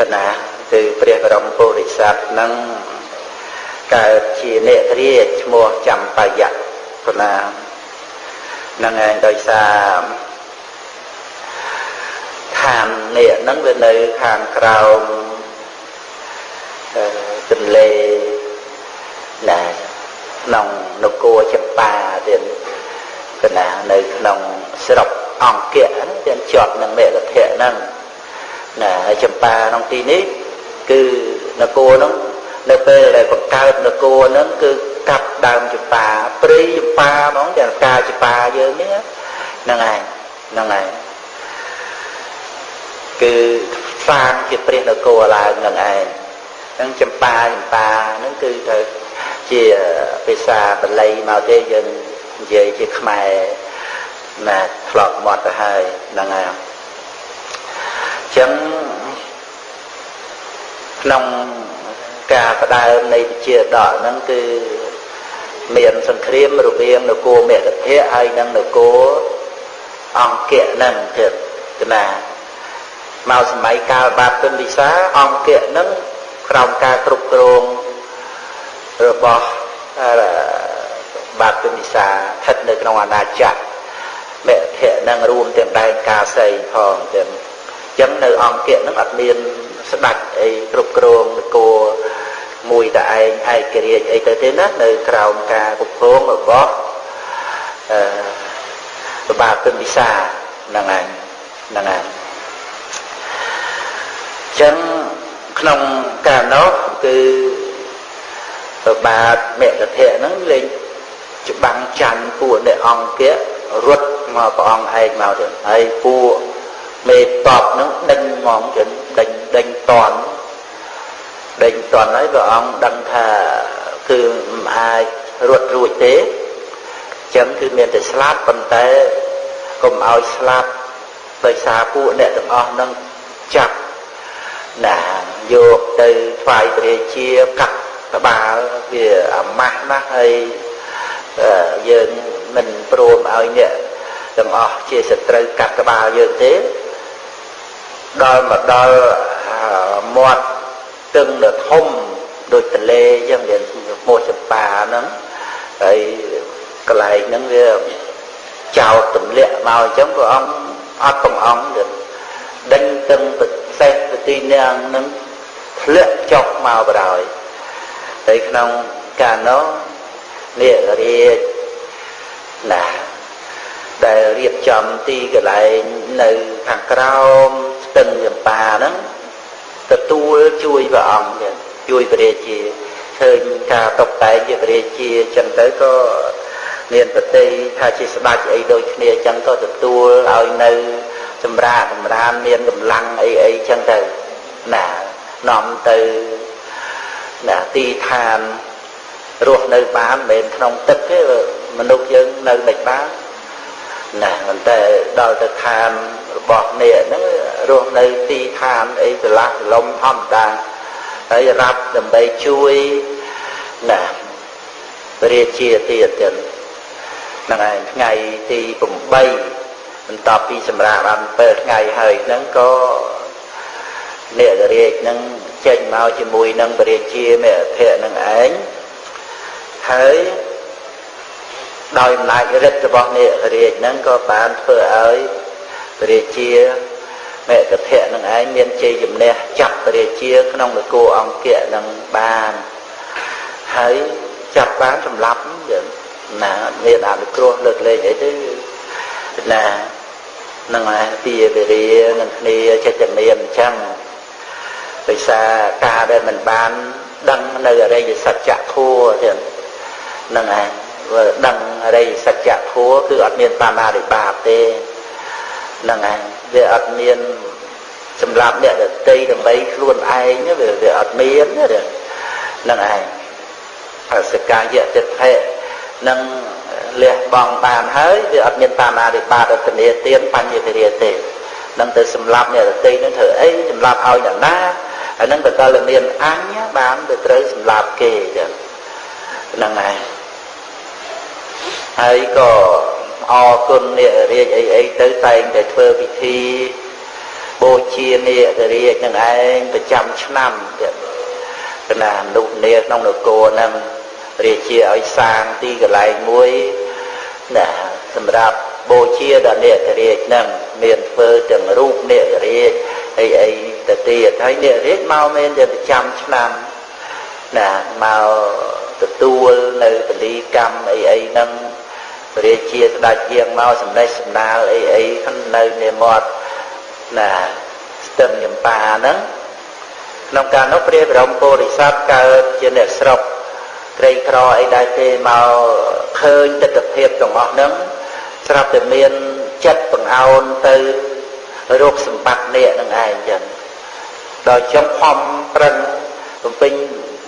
កណាគឺព្រះបរមពុរិស័ទនឹងកើតជានេរាជឈ្មោះចំបាយៈកណានឹងឯងដោយសារឋាននេះហ្នឹងវានៅខាងក្រោមទន្លេណាក្នុងនគរចម្ប៉ាទៀតកណានៅក្នុងស្រុកអង្គៈហ្នឹងទៀតជាប់នឹងមេរធៈហ្នឹង ណាហើយចម្ប៉ាក្នុងទីនេះគឺនគរហ្នឹងនៅពេលដែលបង្កើតនគរហ្នឹងគឺកាប់ដើមចម្ប៉ាព្រៃចម្ប៉ាហ្មងតែការចម្ប៉ាយើងនេះហ្នឹងឯងហ្នឹងឯងគឺសាងជាព្រះនគរឡើងនឹងឯងហ្នឹងចម្ប៉ាចម្ប៉ាហ្នឹងគឺទៅជាភាសាបាលីមកទេយើងនិយាយជាខ្មែរណាធ្លាប់មកទៅហើយហ្នឹងហើយអញ្ចឹងក្នុងការផ្ដើមនៃវិជាដកហ្នឹងគឺមានសង្គ្រាមរវាងនគរមេកធៈហើយនិងនគរអង្គៈហ្នឹងទៀតណាមកសម័យកាលបាបពិមវិសាអង្គៈហ្នឹងក្រោមការគ្រប់គ្រងរបស់បាបពិមវិសាស្ថិតនៅក្នុងអាណាចក្រមេធៈនឹងរួមទាំងដែនកាសីផងទាំងអញ្ចឹងនៅអង្គៈនឹងអត់មានស្ដាច់អីគ្រប់គ្រងនគរមួយតែឯងឯករាជ្យអីទៅទេណានៅក្រោមការគ្រប់គ្រងរបស់អឺបាពិមវិសាហ្នឹងឯងហ្នឹងឯងចឹងក្នុងកាលនោះគឺប្របាទមេកធៈហ្នឹងលេងច្បាំងច័ន្ទពួកអ្នកអង្គៈរត់មកព្រះអង្គឯងមកទៅហើយពួក មេតបហ្នឹងដេញហ្មងចឹងដេញដេញតន់ដេញតន់ហើយព្រះអង្គដឹងថាគឺមិនអាចរត់រួចទេចឹងគឺមានតែស្លាប់ប៉ុន្តែកុំឲ្យស្លាប់ដោយសារពួកអ្នកទាំងអស់នឹងចាប់ណាយកទៅថ្វាយព្រះជាកាត់ក្បាលវាអាម៉ាស់ណាស់ហើយយើងមិនព្រមឲ្យអ្នកទាំងអស់ជាសត្រូវកាត់ក្បាលយើងទេ ដល់មកដល់មាត់ទឹងដ៏ធំដូចទលេអញ្ចឹងវាឈ្មោះចម្ប៉ាហ្នឹងហើយកន្លែងហ្នឹងវាចោតទម្លាក់មកអញ្ចឹងព្រះអង្គអត់កំអងទៀតដេញទឹងប្រសេះប្រទីនាងនឹងធ្លាក់ចុះមកបរោយហើយក្នុងកាលនោះនេះរាជណា ដែលរៀបចំទីកន្លែងនៅខាងក្រោមស្ទឹងចម្ប៉ាហ្នឹងទទួលជួយព្រះអង្គទៀតជួយព្រះរាជាឃើញការតបតែងជាព្រះរាជាចឹងទៅក៏មានប្រតិថាជាស្ដេចអីដូចគ្នាចឹងក៏ទទួលឲ្យនៅសម្រាប់សម្រានមានកម្លាំងអីអីចឹងទៅណានាំទៅណាទីឋានរស់នៅបានមិនមែនក្នុងទឹកទេមនុស្សយើងនៅមិនបាន ណាប៉ុន្តែដល់ទៅឋានរបស់នេះហ្នឹងរស់នៅទីឋានអីឆ្លាស់លំធម្មតាហើយរាប់ដើម្បីជួយណារាជាទៀតទៀតហ្នឹងឯងថ្ងៃទី8បន្ទាប់ពីសម្រាប់បាន7ថ្ងៃហើយហ្នឹងក៏អ្នករាជហ្នឹងចេញមកជាមួយនឹងពរាជាមេអធិនឹងឯងហើយ ដោយអំណាចរិទ្ធរបស់អ្នករាជហ្នឹងក៏បានធ្វើឲ្យពរាជាមេកធៈនឹងឯងមានជ័យជំនះចាប់ពរាជាក្នុងនគរអង្គៈនឹងបានហើយចាប់បានសម្លាប់យើងណាមានអនុគ្រោះលើកលែងអីទៅណានឹងឯទាវេរានឹងគ្នាចិត្តមានអញ្ចឹងដោយសារការដែលមិនបាន ដឹងនៅអរិយសច្ចធម៌ទៀតនឹងឯង ដឹងអរិយសច្ចធម៌គឺអត់មានបាណារិបាបទេនឹងឯងវាអត់មានសម្រាប់អ្នកដតីដើម្បីខ្លួនឯងវាវាអត់មានទេនឹងឯងអសកាយតិថិនឹងលះបង់បានហើយវាអត់មានបាណារិបាបអត្តនេទានបញ្ញតិរាទេនឹងទៅសម្លាប់អ្នកដតីនឹងធ្វើអីសម្លាប់ឲ្យអ្នកណាអានឹងបកលមានអញបានទៅត្រូវសម្លាប់គេចឹងហ្នឹងហើយ ហើយក៏អរគុណអ្នករាជអីអីទៅតែងតែធ្វើពិធីបូជានាគរាជនឹងឯងប្រចាំឆ្នាំទៀតគណៈនុនាក្នុងនគរហ្នឹងរាជាឲ្យសាងទីកន្លែងមួយណាសម្រាប់បូជាដល់នាគរាជហ្នឹងមានធ្វើទាំងរូបនាគរាជអីអីទៅទៀតហើយនាគរាជមកមានតែប្រចាំឆ្នាំណាមកទទួលនៅពលីកម្មអីអីហ្នឹង រាជាស្ដេចយាងមកសម្ដេចសម្ដាលអីអីនៅនាមាត់ណាស្ទឹងញម្បាហ្នឹងក្នុងការនោះព្រះបរមពុរិស័ទកើតជាអ្នកស្រុកក្រីក្រអីដែរទេមកឃើញទស្សនភាពទាំងអស់ហ្នឹងស្រាប់តែមានចិត្តបង្អោនទៅរោគសម្បត្តិនេះនឹងឯងចឹងដល់ចុងខំប្រឹងបំពេញ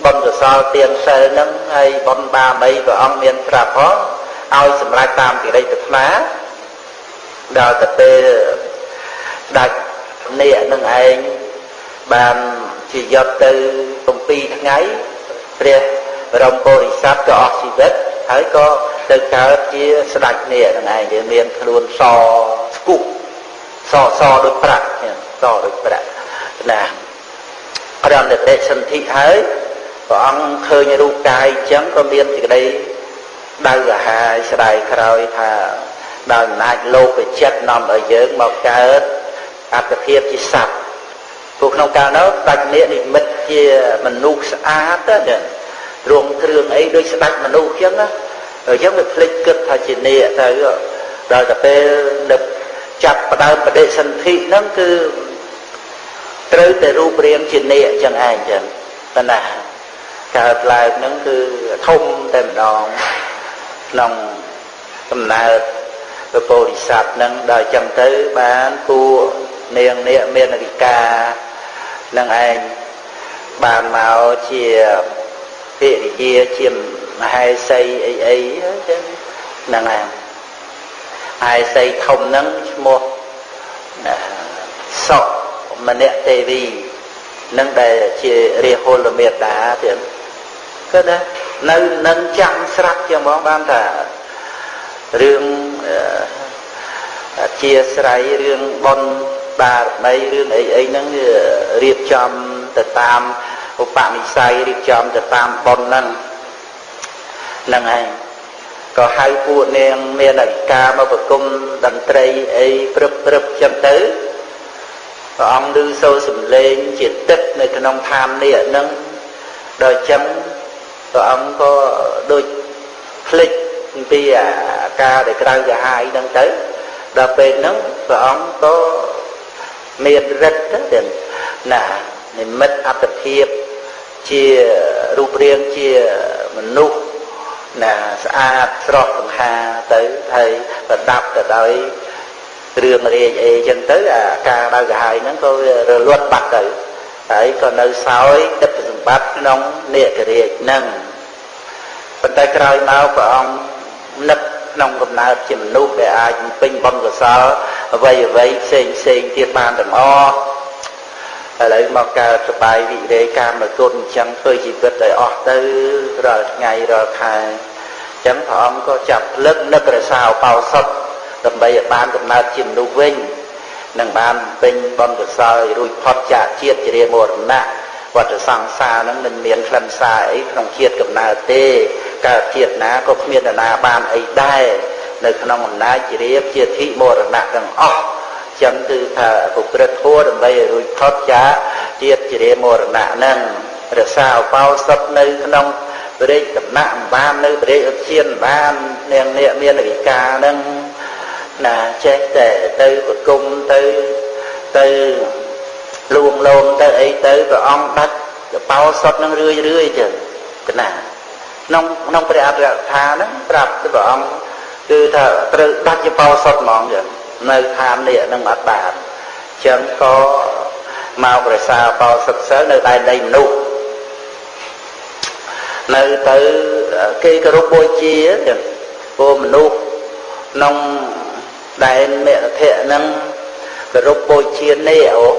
បុណ្យកុសលទានសិលហ្នឹងហើយបុណ្យបាមីព្រះអង្គមានប្រាប់ផង ឲ្យសម្រេចតាមកិរិយាប្រាថ្នាដល់ទៅពេលដាច់នេះនឹងឯងបានជាយកទៅ7ថ្ងៃព្រះបរមពុរិស័ទក៏អស់ជីវិតហើយក៏ទៅកើតជាស្ដេចនេះនឹងឯងវាមានខ្លួនសស្គុះសសដូចប្រាក់សដូចប្រាក់ណារំលឹកទេសន្ធិហើយព្រះអង្គឃើញរូបកាយអញ្ចឹងក៏មានសេចក្តី ដៅកាហាយស្ដាយក្រោយថាដោយអំណាចលោកចិត្តនាំឲ្យយើងមកកើតអត្តភាពជាសត្វព្រោះក្នុងកាលនោះដាច់នេះនិមិត្តជាមនុស្សស្អាតទៅរងគ្រឿងអីដូចស្ដាច់មនុស្សអញ្ចឹងណាអញ្ចឹងវាភ្លេចគិតថាជានេះទៅដល់តែពេលនឹកចាប់ផ្ដើមបដិសន្ធិហ្នឹងគឺត្រូវតែរូបរាងជានេះអញ្ចឹងឯងអញ្ចឹងប៉ុន្តែកើតឡើងហ្នឹងគឺធំតែម្ដង ក្នុងកំណើតពពោធិសត្វហ្នឹងដល់ចឹងទៅបានគួនាងនេះមានរិកានឹងឯងបានមកជាភិរិយាជាមហេសីអីអីចឹងហ្នឹងឯងហេសីធំហ្នឹងឈ្មោះសុមនៈទេវីនឹងដែលជារាហុលមេតាទៀតគឺណា នៅនឹងចាំស្រាប់ជាងបងបានថារឿងអធិស្រ័យរឿងបនបារមីរឿងអីអីហ្នឹងរៀបចំទៅតាមឧបនិស្ស័យរៀបចំទៅតាមបនហ្នឹងហ្នឹងឯងក៏ហៅពួកនាងមានអធិការមកប្រគំតន្ត្រីអីព្រឹបព្រឹបចឹងទៅព្រះអង្គឮសូរសំឡេងជាទឹកនៅក្នុងឋាននេះហ្នឹងដល់ចឹង ព្រះអង្គក៏ដូចភ្លេចអំពីអាការដែលក្រៅកាហាយហ្នឹងទៅដល់ពេលហ្នឹងព្រះអង្គក៏មានរិទ្ធទៅណានិមិត្តអត្តភាពជារូបរាងជាមនុស្សណាស្អាតស្រស់សង្ហាទៅហើយប្រដាប់ទៅដោយគ្រឿងរាជអីចឹងទៅអាការដៅកាហាយហ្នឹងក៏វារលត់បាត់ទៅ ហើយក៏នៅសោយទឹកសម្បត្តិក្នុងនេករាជហ្នឹងប៉ុន្តែក្រោយមកព្រះអង្គនឹកក្នុងកំណើតជាមនុស្សដែលអាចពេញបុណ្យកុសលអ្វីអ្វីផ្សេងផ្សេងទៀតបានទាំងអស់ឥឡូវមកកើតសបាយវិរេកាមគុណអញ្ចឹងធ្វើជីវិតឲ្យអស់ទៅរាល់ថ្ងៃរាល់ខែអញ្ចឹងព្រះអង្គក៏ចាប់ផ្លឹកនឹករសាអបោសុតដើម្បីឲ្យបានកំណើតជាមនុស្សវិញ នឹងបានពេញបុណ្យកុសលរួចផុតចាកជាតិជារាមរណៈវត្តសង្សារនឹងមិនមានខ្លឹមសារអីក្នុងជាតិកំណើតទេកើតជាតិណាក៏គ្មាននរណាបានអីដែរនៅក្នុងអំណាចជារាជាធិមរណៈទាំងអស់ចឹងគឺថាប្រព្រឹត្តធម៌ដើម្បីឲ្យរួចផុតចាកជាតិជារាមរណៈនឹងរក្សាឧបោសថនៅក្នុងព្រះរាជដំណាក់បាននៅព្រះរាជឧទ្យានបាននាងអ្នកមានវិការនឹង ណាចេះតែទៅប្រគំទៅទៅលួងលោមទៅអីទៅព្រះអង្គដាច់កបោសុតនឹងរឿយរឿយចឹងកណាក្នុងក្នុងព្រះអរិយថាហ្នឹងប្រាប់ទៅព្រះអង្គគឺថាត្រូវដាច់កបោសុតហ្មងចឹងនៅឋាននេះនឹងអត់បានចឹងក៏មករក្សាបោសុតសិលនៅដែនដីមនុស្សនៅទៅគេគោរពបូជាចឹងពួកមនុស្សក្នុង ដែនមេរធៈហ្នឹងគោរពបូជានេះអូ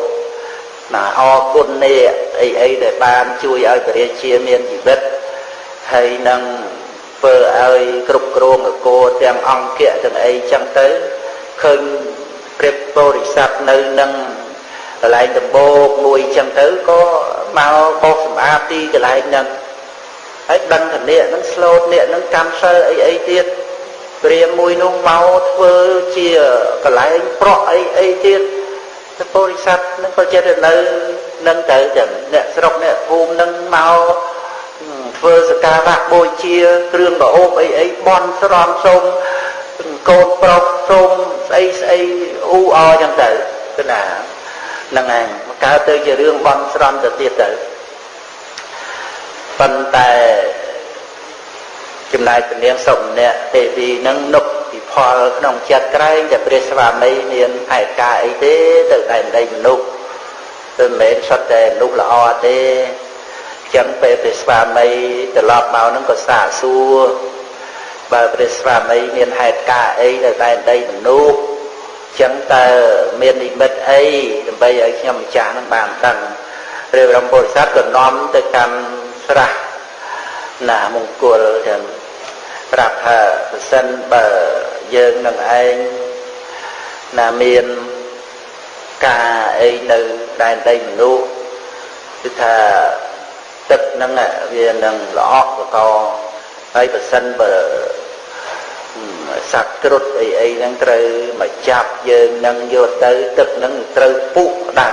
ណាអរគុណនេះអីអីដែលបានជួយឲ្យព្រះរាជាមានជីវិតហើយនឹងធ្វើឲ្យគ្រប់គ្រងនគរទាំងអង្គៈទាំងអីចឹងទៅឃើញព្រះបរិស័ទនៅនឹងកន្លែងដំបូកមួយអញ្ចឹងទៅក៏មកបោសសម្អាតទីកន្លែងហ្នឹងហើយដឹងថាអ្នកហ្នឹងស្លូតអ្នកហ្នឹងកម្មសិលអីអីទៀត ព្រាមមួយនោះមកធ្វើជាកន្លែងប្រក់អីអីទៀតទៅបរិស័ទនឹងក៏ចិត្តនៅនឹងទៅចឹងអ្នកស្រុកអ្នកភូមិនឹងមកធ្វើសការៈបូជាគ្រឿងប្រអូបអីអីបន់ស្រន់សូមកូនប្រុសសូមស្អីស្អីអ៊ូអចឹងទៅគឺណាហ្នឹងឯងកើតទៅជារឿងបន់ស្រន់ទៅទៀតទៅប៉ុន្តែ ចំណែកពនាងសុំម្នាក់ទេវីនឹងនុកពិផលក្នុងចិត្តក្រែងតែព្រះស្វាមីមានហេតុការអីទេទៅតែដីមនុស្សទៅមិនមែនសុទ្ធតែមនុស្សល្អទេចឹងពេលព្រះស្វាមីត្រឡប់មកនឹងក៏សាកសួរបើព្រះស្វាមីមានហេតុការអីទៅតែដីមនុស្សចឹងតើមាននិមិត្តអីដើម្បីឲ្យខ្ញុំម្ចាស់នឹងបានដឹងព្រះបរមពុទ្ធសាសក៏នាំទៅកាន់ស្រះណាមង្គលចឹង ប្រាប់ថាប្រសិនបើយើងនឹងឯងណាមានការអីនៅដែនដីមនុស្សគឺថាទឹកហ្នឹងវានឹងល្អក់កកហើយប្រសិនបើសត្វគ្រុឌអីអីហ្នឹងត្រូវមកចាប់យើងនឹងយកទៅទឹកហ្នឹងត្រូវពុះដៅ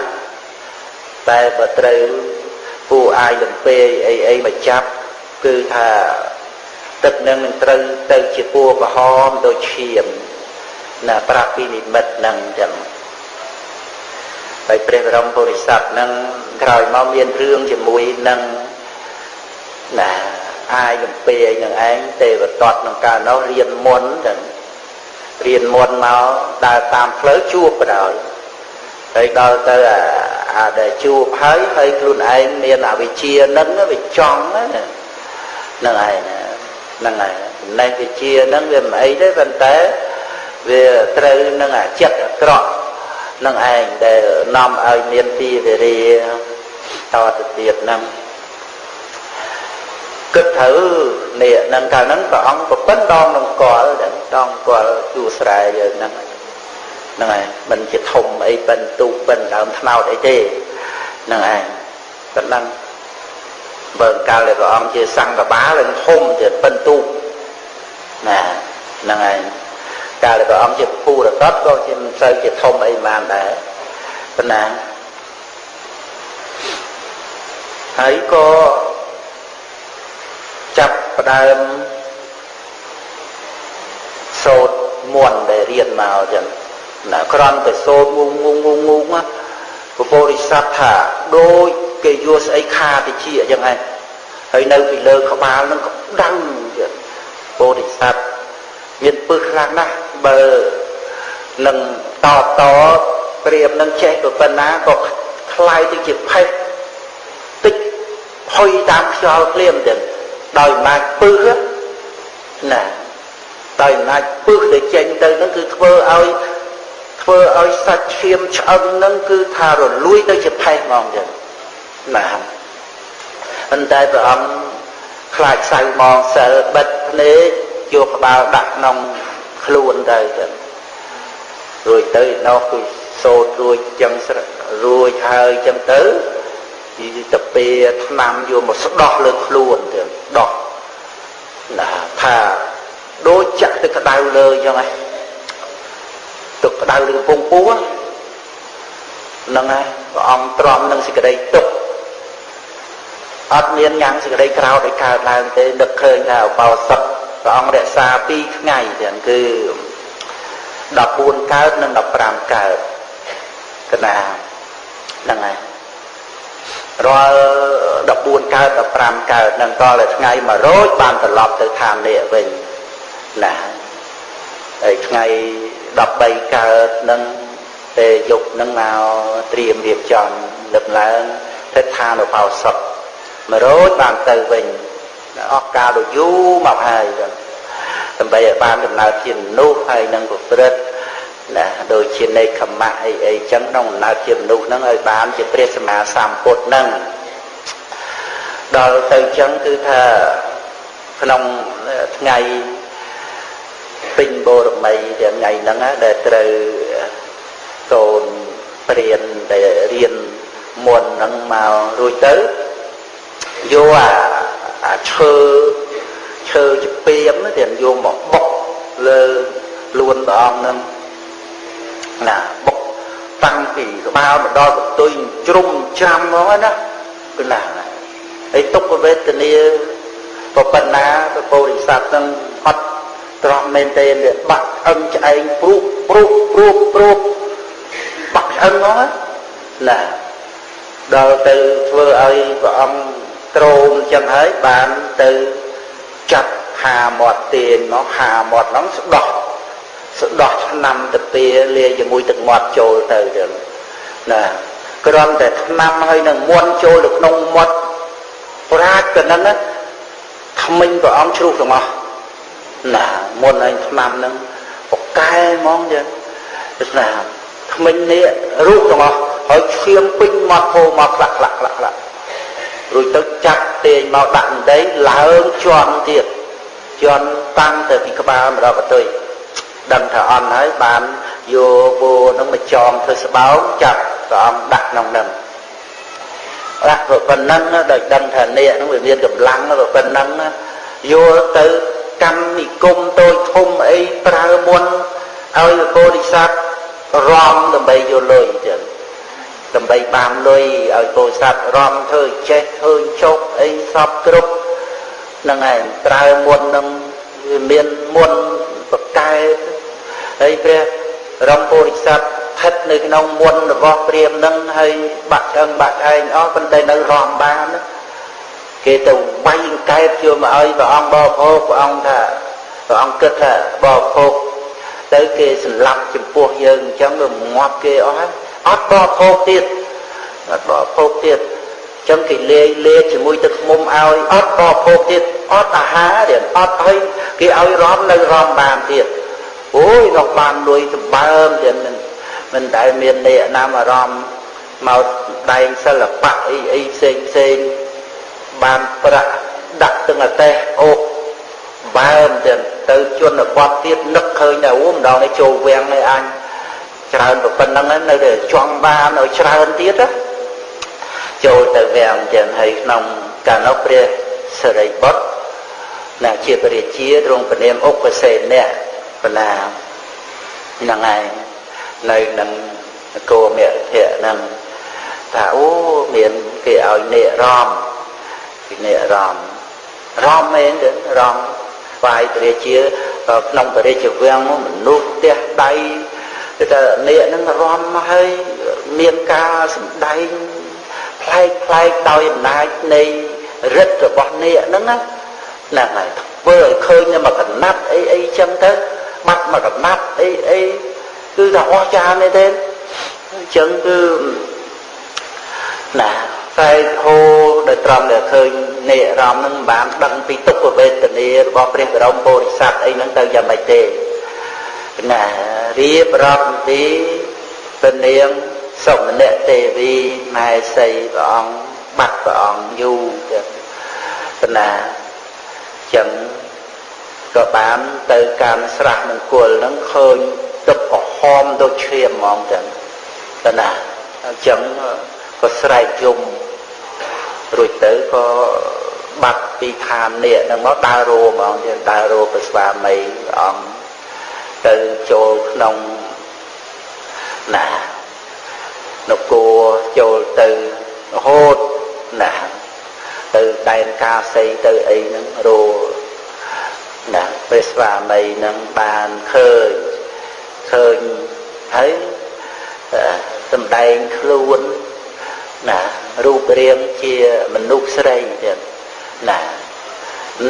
តែបើត្រូវពូអាយលំពេអីអីមកចាប់គឺថា ទឹកនឹងនឹងត្រូវទៅជាពណ៌ក្រហមដូចឈាមណាប្រាប់ពីនិមិត្តហ្នឹងចឹងហើយព្រះបរមពុរិស័ទហ្នឹងក្រោយមកមានរឿងជាមួយនឹងណាអាយលំពេនឹងឯងទេវតតក្នុងកាលនោះរៀនមុនចឹងរៀនមុនមកដើរតាមផ្លូវជួបបដ ாய் ហើយដល់ទៅអាដែលជួបហើយហើយខ្លួនឯងមានអវិជ្ជានឹងវាចង់ហ្នឹងឯង ហ្នឹងហើយចំណេះវិជ្ជាហ្នឹងវាមិនអីទេប៉ុន្តែវាត្រូវនឹងអាចិត្តអាក្រក់នឹងឯងដែលនាំឲ្យមានទីវេរាតទៅទៀតហ្នឹងគិតត្រូវនេះនឹងកាលហ្នឹងព្រះអង្គប្រពន្ធដងនឹងកលដងកលជួស្រែយើងហ្នឹងហ្នឹងឯងមិនជាធំអីប៉ិនទូប៉ិនដើមថ្នោតអីទេហ្នឹងឯងប៉ុណ្ណឹង បើកាលដែលព្រះអង្គជាសង្ឃបាលនឹងធំជាប៉ិនទូណាហ្នឹងឯងកាលដែលព្រះអង្គជាពូរតតក៏ជាមិនសូវជាធំអីបានដែរប៉ុណ្ណាហើយក៏ចាប់ផ្ដើមសូត្រមន្តដែលរៀនមកចឹងណាក្រំតែសូត្រងងងងងងពពុរិស័ទថាដូច គេយល់ស្អីខាតិចអញ្ចឹងឯងហើយនៅពីលើក្បាលនឹងក៏ដៅទៀតពោធិសត្វមានពឹសខ្លាំងណាស់បើនឹងតបតព្រាមនឹងចេះប្រពន្ធណាក៏ខ្លាយទៅជាផេះតិចហុយតាមខ្យល់ព្រាមទៀតដោយអំណាចពឹសណាដោយអំណាចពឹសដែលចេញទៅនឹងគឺធ្វើឲ្យធ្វើឲ្យសាច់ឈាមឆ្អឹងនឹងគឺថារលួយទៅជាផេះហ្មងចឹង ណាប៉ុន្តែព្រះអង្គខ្លាចសៅមងសិលបិទភ្នែកយកក្បាលដាក់ក្នុងខ្លួនទៅចឹងរួចទៅនោះគឺសូត្ររួចចឹងរួចហើយចឹងទៅពីទៅពេលឆ្នាំយកមកស្ដោះលើខ្លួនទៅដោះណាថាដូចចាក់ទឹកក្តៅលើចឹងហ៎ទឹកក្តៅឬកំពង់ពោះហ្នឹងហើយព្រះអង្គទ្រាំនឹងសេចក្តីទុក អត់មានញ៉ាំងសេចក្តីក្រោធឲ្យកើតឡើងទេនឹកឃើញថាឧបោសថព្រះអង្គរក្សា2ថ្ងៃទាំងគឺ14កើតនិង15កើតកណាហ្នឹងហើយរាល់14កើត15កើតនឹងតតែថ្ងៃ100បានត្រឡប់ទៅឋាននេះវិញណាហើយថ្ងៃ13កើតនឹងពេលយប់នឹងមកត្រៀមរៀបចំលើកឡើងទៅឋានឧបោសថ 100បានទៅវិញអស់កាលដ៏យូរមកហើយដើម្បីឲ្យបានដំណើរជាមនុស្សហើយនឹងប្រព្រឹត្តណាដូចជានៃខមៈអីអីចឹងក្នុងដំណើរជាមនុស្សហ្នឹងឲ្យបានជាព្រះសម្មាសម្ពុទ្ធហ្នឹងដល់ទៅចឹងគឺថាក្នុងថ្ងៃពេញបូរមីទាំងថ្ងៃហ្នឹងដែលត្រូវកូនព្រានដែលរៀនមុនហ្នឹងមករួចទៅ យកអាអាឈើឈើជាពីមទៀតយកមកបុកលើលួនព្រះអង្គហ្នឹងណាបុកតាំងពីក្បាលមកដល់បន្ទុយជ្រុំច្រាំហ្មងណាគឺណាហើយទុក្ខវេទនាក៏ប៉ុណ្ណាព្រះពោធិសត្វនឹងអត់ត្រង់មែនទេវាបាក់អឹងឆ្អែងព្រុសព្រុសព្រុសព្រុសបាក់ឆ្អឹងហ្នឹងណាដល់ទៅធ្វើឲ្យព្រះអង្គ ត្រោមអញ្ចឹងហើយបានទៅចាប់ហាមាត់ទាញមកហាមាត់ហ្នឹងស្ដោះស្ដោះឆ្នាំទៅពីលាយជាមួយទឹកមាត់ចូលទៅចឹងណាគ្រាន់តែឆ្នាំហើយនឹងមន់ចូលទៅក្នុងមាត់ប្រាជ្ញក៏ហ្នឹងថ្មិញព្រះអង្គជ្រុះទាំងអស់ណាមុនឯងឆ្នាំហ្នឹងបកកែហ្មងចឹងណាថ្មិញនេះរូបទាំងអស់ហើយឈាមពេញមាត់ពោមកខ្លះខ្លះខ្លះខ្លះ រួចទៅចាក់ទាញមកដាក់ដីឡើងជន់ទៀតជន់តាំងទៅពីក្បាលមកដល់កតុយដឹងថាអន់ហើយបានយកវោនឹងមកចងធ្វើស្បោងចាប់ព្រះអង្គដាក់ក្នុងនឹងដាក់ប៉ុណ្ណឹងដោយដឹងថាអ្នកនឹងវាមានកម្លាំងប៉ុណ្ណឹងយកទៅកម្មនិគមតូចធំអីប្រើមុនឲ្យពោធិសត្វរំដើម្បីយកលុយចឹង ដើម្បីបានលុយឲ្យពោធិសត្វរំធ្វើចេះធ្វើចុកអីសពគ្រប់ហ្នឹងឯងប្រើមុននឹងវាមានមុនបកកែហើយព្រះរំពោធិសត្វស្ថិតនៅក្នុងមុនរបស់ព្រាមនឹងហើយបាក់អឹងបាក់ឯងអស់ប៉ុន្តែនៅរំបានគេទៅវាយកែបយកមកឲ្យព្រះអង្គបរិភោគព្រះអង្គថាព្រះអង្គគិតថាបរិភោគទៅគេសម្លាប់ចំពោះយើងអញ្ចឹងវាងាប់គេអស់ហើយ អត់បរិភោគទៀតអត់បរិភោគទៀតអញ្ចឹងគេលាយលាជាមួយទឹកឃុំឲ្យអត់បរិភោគទៀតអត់អាហារទៀតអត់ឲ្យគេឲ្យរំនៅរំបានទៀតអូយនោះបានលុយសម្បើមទៀតមិនមិនដែលមានអ្នកណាមអារម្មណ៍មកដែងសិល្បៈអីអីផ្សេងផ្សេងបានប្រាក់ដាក់ទាំងអតេះអូបើមទៀតទៅជនបទទៀតនឹកឃើញតែអូម្ដងនេះចូលវាំងនេះអញ ច្រើនប៉ុណ្្នឹងនៅតែចង់បានឲ្យច្រើនទៀតចូលទៅវាំងចឹងហើយក្នុងកាលនោះព្រះសិរីបុត្រណាជាព្រះរាជាទ្រង់ព្រាមអុកសេនៈបណ្ណាហ្នឹងហើយនៅនឹងនគរមគ្គភៈហ្នឹងថាអូមានគេឲ្យនេរំពីនេរំរំមែនទេរំស្វាយព្រះរាជាក្នុងព្រះរាជវាំងមនុស្សផ្ទះដៃ គឺថានេហ្នឹងរំមកហើយមានការសម្ដែងប្លែកប្លែកដោយអំណាចនៃរិទ្ធរបស់នេហ្នឹងណាហ្នឹងហើយធ្វើឲ្យឃើញនៅមកកណាត់អីអីចឹងទៅបាត់មកកណាត់អីអីគឺថាអស្ចារ្យមែនទេអញ្ចឹងគឺណាតែហូដោយត្រង់ដែលឃើញនៃអារម្មណ៍នឹងបានដឹងពីទុក្ខវេទនារបស់ព្រះបរមពុរិស័ទអីហ្នឹងទៅយ៉ាងម៉េចទេ ណារៀបរាប់ពីពនាងសុមនៈទេវីម៉ែសីព្រះអង្គបាត់ព្រះអង្គយូរទៅណាចឹងក៏បានទៅកម្មស្រះមង្គលហ្នឹងឃើញទឹកក្រហមដូចឈាមហ្មងចឹងទៅណាអញ្ចឹងក៏ស្រែកយំរួចទៅក៏បាត់ពីឋាននេះនឹងមកដើររោហ្មងចឹងដើររោព្រះស្វាមីអង្គ ទៅចូលក្នុងណានគរចូលទៅរហូតណាទៅដែនកាសីទៅអីហ្នឹងរោណាព្រះស្វាមីនឹងបានឃើញឃើញហើយសំដែងខ្លួនណារូបរាងជាមនុស្សស្រីទៀតណា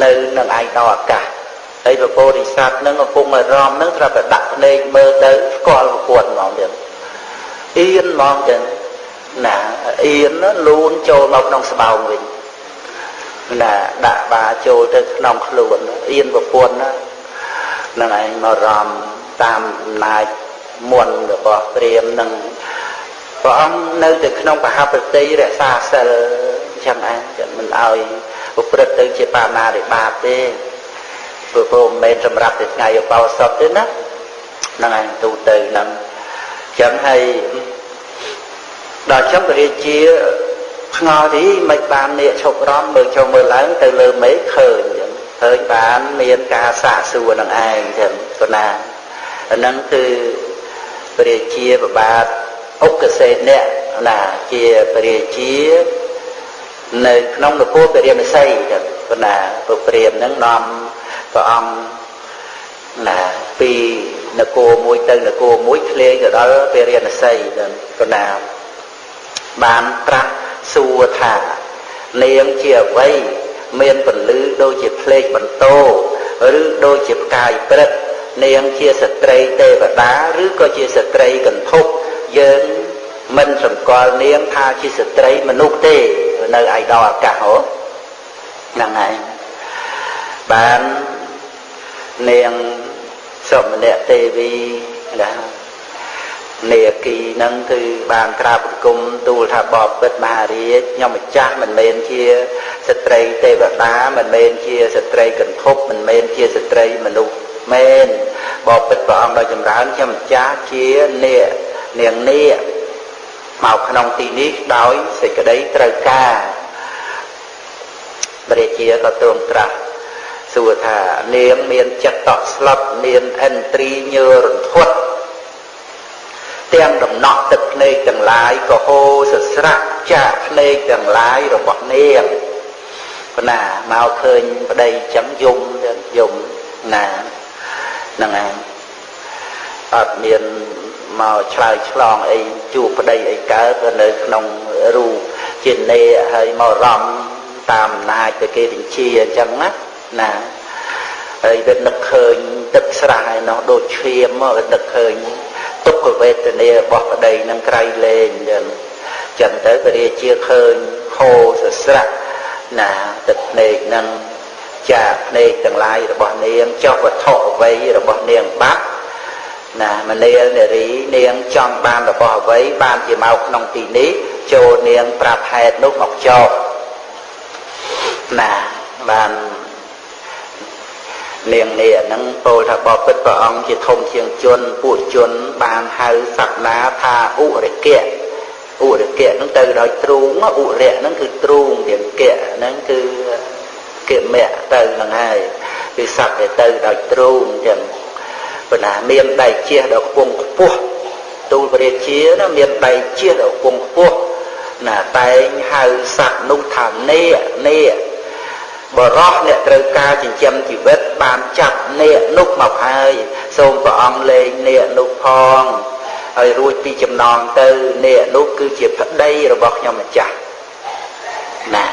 នៅនឹងឯកោអាកាស ហើយពពោធិសត្វនឹងកំពុងអារម្មណ៍នឹងត្រូវតែដាក់ភ្នែកមើលទៅស្គាល់ប្រពន្ធហ្មងទៀតអៀនហ្មងចឹងណាអៀនលូនចូលមកក្នុងស្បោងវិញណាដាក់បាចូលទៅក្នុងខ្លួនអៀនប្រពន្ធណានឹងឯងមករំតាមអំណាចមុនរបស់ព្រាមនឹងព្រះអង្គនៅតែក្នុងបហបតិរក្សាសិលចឹងឯងចឹងមិនឲ្យប្រព្រឹត្តទៅជាបាណារិបាតទេ ព្រោះព្រោះមិនមែនសម្រាប់តែថ្ងៃឧបោសថទេណាហ្នឹងឯងទូទៅហ្នឹងចឹងហើយដល់ចឹងព្រះរាជាឆ្ងល់ទីមិនបាននាគឈប់រំមើលចុះមើលឡើងទៅលើមេឃឃើញចឹងឃើញបានមានការសាកសួរនឹងឯងចឹងប៉ុណ្ណាអាហ្នឹងគឺព្រះរាជាប្របាទអុកសេនៈណាជាព្រះរាជានៅក្នុងនគរពរាមសីចឹងប៉ុណ្ណាពុព្រាមហ្នឹងនាំ ព្រះអង្គណាពីនគរមួយទៅនគរមួយធ្លាយទៅដល់ពរាណសីចឹងប៉ុណ្ណាបានត្រាស់សួរថានាងជាអ្វីមានពលឺដូចជាភ្លេចបន្ទោឬដូចជាផ្កាយព្រឹកនាងជាស្ត្រីទេវតាឬក៏ជាស្ត្រីកន្ធប់យើងមិនសម្គាល់នាងថាជាស្ត្រីមនុស្សទេនៅឯដល់អាកាសហ៎ហ្នឹងហើយបាន នាងសមនៈទេវីណានាគីហ្នឹងគឺបានក្រាបបង្គំទូលថាបបិទ្ធមហារាជខ្ញុំម្ចាស់មិនមែនជាស្ត្រីទេវតាមិនមែនជាស្ត្រីកន្ធប់មិនមែនជាស្ត្រីមនុស្សមែនបបិទ្ធព្រះអង្គដ៏ចម្រើនខ្ញុំម្ចាស់ជានាគនាងនាគមកក្នុងទីនេះដោយសេចក្តីត្រូវការព្រះជាក៏ទ្រង់ត្រាស់ សួរថានាងមានចិត្តតក់ស្លុតមានឥន្ទ្រីញើរន្ធត់ទាំងដំណក់ទឹកភ្នែកទាំងឡាយក៏ហូរសស្រាក់ចាកភ្នែកទាំងឡាយរបស់នាងប៉ុណ្ណាមកឃើញប្តីចឹងយំយំណាហ្នឹងឯងអត់មានមកឆ្លើយឆ្លងអីជួបប្តីអីកើតនៅក្នុងរូបជានេហើយមករំតាមអំណាចទៅគេបញ្ជាអញ្ចឹងណា ណាហើយវានឹកឃើញទឹកស្រះឯនោះដូចឈាមមកវានឹកឃើញទុក្ខវេទនារបស់ប្តីនឹងក្រៃលែងចឹងចឹងទៅព្រះរាជាឃើញហូរសស្រាក់ណាទឹកភ្នែកនឹងចាភ្នែកទាំងឡាយរបស់នាងចោះវត្ថុអ្វីរបស់នាងបាត់ណាមនាលនារីនាងចង់បានរបស់អ្វីបានជាមកក្នុងទីនេះចូលនាងប្រាប់ហេតុនោះមកចោលណាបាន នាងនេះហ្នឹងពោលថាបបិទ្ធព្រះអង្គជាធំជាងជនពួកជនបានហៅសក្តាថាឧរិកៈឧរិកៈហ្នឹងទៅដោយទ្រូងឧរៈហ្នឹងគឺទ្រូងទៀងកៈហ្នឹងគឺកិមៈទៅហ្នឹងហើយគឺសត្វដែលទៅដោយទ្រូងចឹងប៉ុន្តែមានដៃជះដល់ខ្ពង់ខ្ពស់ទូលព្រះរាជាណាមានដៃជះដល់ខ្ពង់ខ្ពស់ណាតែងហៅសត្វនោះថានេនេ បរោះអ្នកត្រូវការចិញ្ចឹមជីវិតបានចាប់នាគនោះមកហើយសូមព្រះអង្គលេងនាគនោះផងហើយរួចពីចំណងទៅនាគនោះគឺជាប្តីរបស់ខ្ញុំម្ចាស់ណា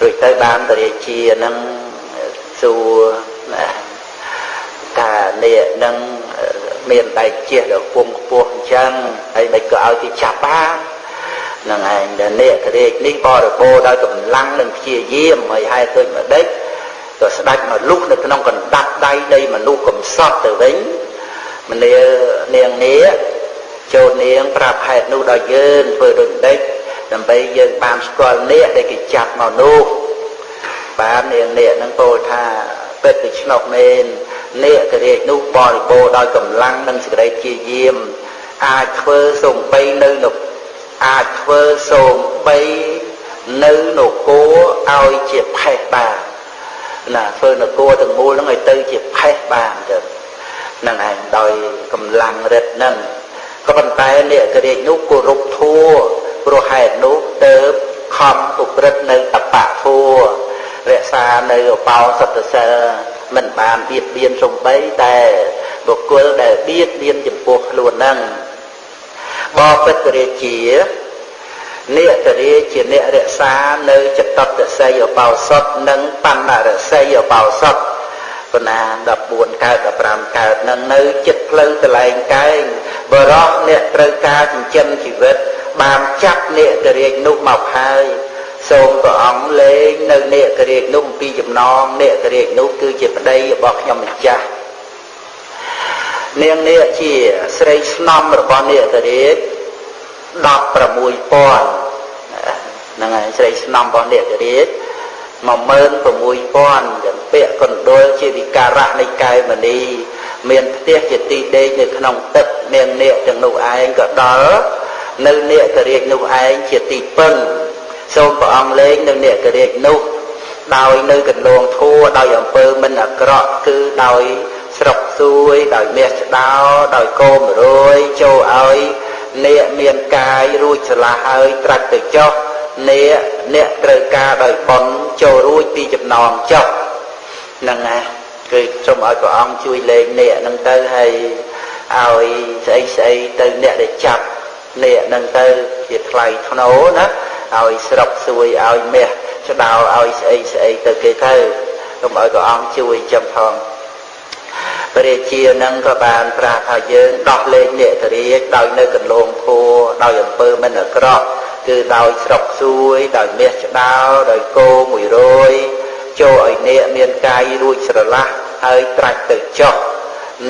រួចទៅបានតរាជានឹងសួរណាថានាគនឹងមានដៃជះដល់ពុំខ្ពស់អញ្ចឹងហើយមិនក៏ឲ្យគេចាប់បាន នឹងឯងដែលនេករាជនេះបរិបូរដោយកម្លាំងនិងព្យាយាមហើយហេតុដូចម្ដេចក៏ស្ដាច់មកលុះនៅក្នុងកណ្ដាប់ដៃនៃមនុស្សកំសត់ទៅវិញមនានាងនេះចូលនាងប្រាប់ហេតុនោះដល់យើងធ្វើដូចម្ដេចដើម្បីយើងបានស្គាល់នេកដែលគេចាប់មកនោះបាននាងនេកនឹងពោលថាពិតទៅឆ្នុកមែននេករាជនោះបរិបូរដោយកម្លាំងនិងសេចក្តីព្យាយាមអាចធ្វើសំបីនៅនៅ អាចធ្វើសូមបីនៅនគរឲ្យជាផេះបានណាធ្វើនគរទាំងមូលហ្នឹងឲ្យទៅជាផេះបានទៅហ្នឹងឯងដោយកម្លាំងរិទ្ធហ្នឹងក៏ប៉ុន្តែអ្នកករាជនោះគោរពធัวព្រោះហេតុនោះទៅខំប្រព្រឹត្តនៅតបៈធัวរក្សានៅអបោសតសិលមិនបានបៀតបៀនសំបីតែបុគ្គលដែលបៀតបៀនចំពោះខ្លួនហ្នឹង បពិតរាជានេតរាជាអ្នករក្សានៅចតតស័យអបោសុតនិងបណ្ណរស័យអបោសុតបណ្ណា14កើត15កើតនឹងនៅចិត្តផ្លូវតលែងកែងបរោះអ្នកត្រូវការចិញ្ចឹមជីវិត បានចាប់នេតរាជនោះមកហើយសូមព្រះអង្គលេងនៅនេតរាជនោះពីចំណងនេតរាជនោះគឺជាប្តីរបស់ខ្ញុំម្ចាស់ នាងនេះជាស្រីស្នំរបស់នាគរាជ16000ហ្នឹងហើយស្រីស្នំរបស់នាគរាជ16000ចំពាក់កណ្ដុលជាវិការៈនៃកែមនីមានផ្ទះជាទីដេកនៅក្នុងទឹកនាងនាគទាំងនោះឯងក៏ដល់នៅនេករាជនោះឯងជាទីពឹងសូមព្រះអង្គលេងនៅនេករាជនោះដោយនៅកន្លងធัวដោយអំពើមិនអាក្រក់គឺដោយ ស្រុកសួយដោយមាសឆ្ដោដោយកោមរយចូលឲ្យអ្នកមានកាយរួចឆ្លាស់ហើយត្រាច់ទៅចុះអ្នកអ្នកត្រូវការដោយបន់ចូលរួចពីចំណងចុះហ្នឹងណាគឺសូមឲ្យព្រះអង្គជួយលេងអ្នកហ្នឹងទៅហើយឲ្យស្អីស្អីទៅអ្នកដែលចាប់អ្នកហ្នឹងទៅជាថ្លៃធ្នូណាឲ្យស្រុកសួយឲ្យមាសឆ្ដោឲ្យស្អីស្អីទៅគេទៅសូមឲ្យព្រះអង្គជួយចំផងព្រះរាជានឹងក៏បានប្រាប់ថាយើងដោះលែងនេតរាជដោយនៅកន្លងធัวដោយអំពើមិនអាក្រក់គឺដោយស្រុកសួយដោយមាសឆ្ដោដោយគោ100ចូលឲ្យអ្នកមានកាយរួចស្រឡះហើយត្រាច់ទៅចុះ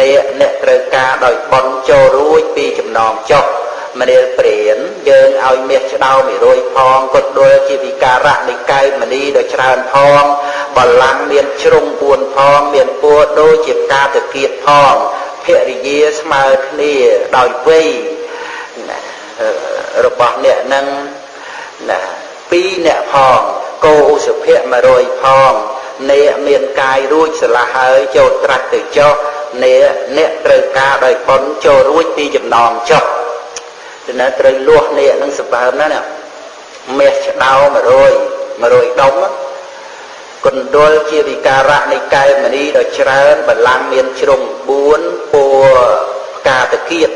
អ្នកអ្នកត្រូវការដោយបន់ចូលរួចពីចំណងចុះ មនាលព្រានយើងឲ្យមាសឆ្ដោ100ផងគុតដួលជាវិការៈនៃកែវមณีដ៏ច្រើនផងបលាំងមានជ្រុង4ផងមានពួរដូចជាការតកៀតផងភរិយាស្មើគ្នាដោយវ័យរបស់អ្នកនឹងណាពីរអ្នកផងគោឧសភៈ100ផងអ្នកមានកាយរួចស្រឡះហើយចូលត្រាច់ទៅចុះអ្នកអ្នកត្រូវការដោយបុណ្យចូលរួចពីចំណងចុះ ទៅនៅត្រូវលាស់នេះនឹងសម្បើមណាណាមាសឆ្ដោ100 100ដុំកណ្ដុលជាវិការៈនៃកែមនីដ៏ច្រើនបលាំងមានជ្រុង4ពួរផ្កាតគៀត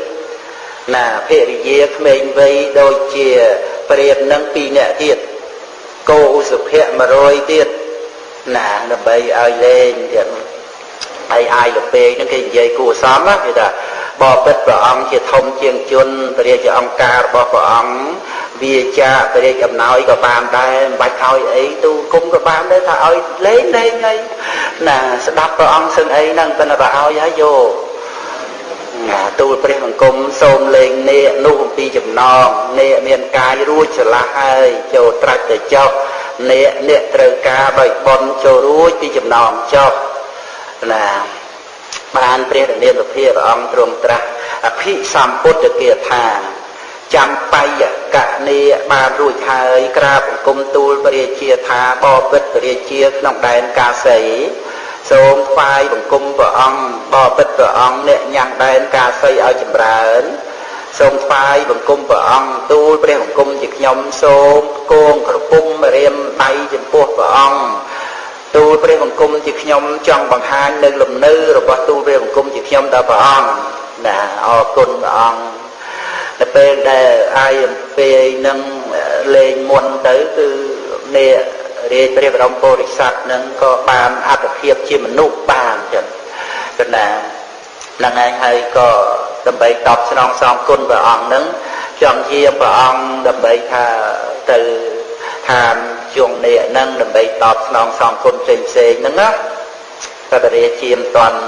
ណាភរិយាក្មេងវ័យដូចជាព្រាមនឹង2នាក់ទៀតគោឧសភៈ100ទៀតណាដើម្បីឲ្យលេងទៀតហើយអាយលពេកហ្នឹងគេនិយាយគួសមណាគេថា បបិទ្ធព្រះអង្គជាធំជាងជនព្រះរាជអង្គការរបស់ព្រះអង្គវាចាព្រះរាជអំណោយក៏បានដែរមិនបាច់ឲ្យអីទូគុំក៏បានដែរថាឲ្យលេងលេងអីណាស្ដាប់ព្រះអង្គសឹងអីហ្នឹងតែបើឲ្យហើយយកណាទូលព្រះបង្គំសូមលេងនេកនោះអំពីចំណងនេកមានកាយរួចឆ្លាស់ហើយចូលត្រាច់ទៅចុះនេកអ្នកត្រូវការដោយបន់ចូលរួចពីចំណងចុះណា បានព្រះរាមាភិព្រះអង្គទ្រង់ត្រាស់អភិសម្ពុទ្ធគាថាចាំបាយកនីបានរួចហើយក្រាបបង្គំទូលព្រះរាជាថាបបិទ្ធព្រះរាជាក្នុងដែនកាសីសូមថ្វាយបង្គំព្រះអង្គបបិទ្ធព្រះអង្គអ្នកញ៉ាំងដែនកាសីឲ្យចម្រើនសូមថ្វាយបង្គំព្រះអង្គទូលព្រះបង្គំជាខ្ញុំសូមគងក្រពុំរៀមដៃចំពោះព្រះអង្គ ទូលព្រះបង្គំជាខ្ញុំចង់បង្ហាញនៅលំនៅរបស់ទូលព្រះបង្គំជាខ្ញុំដល់ព្រះអង្គណាអរគុណព្រះអង្គតែពេលដែលអាយអំពីនឹងលេងមុនទៅគឺនេះរាជព្រះបរមពុរិស័ទនឹងក៏បានអត្តភាពជាមនុស្សបានចឹងគណានឹងឯងហើយក៏ដើម្បីតបស្នងសងគុណព្រះអង្គនឹងចង់ជាព្រះអង្គដើម្បីថាទៅឋាន ជួងនេះហ្នឹងដើម្បីតបស្នងសងគុណផ្សេងផ្សេងហ្នឹងណាតែរាជាមិនតាន់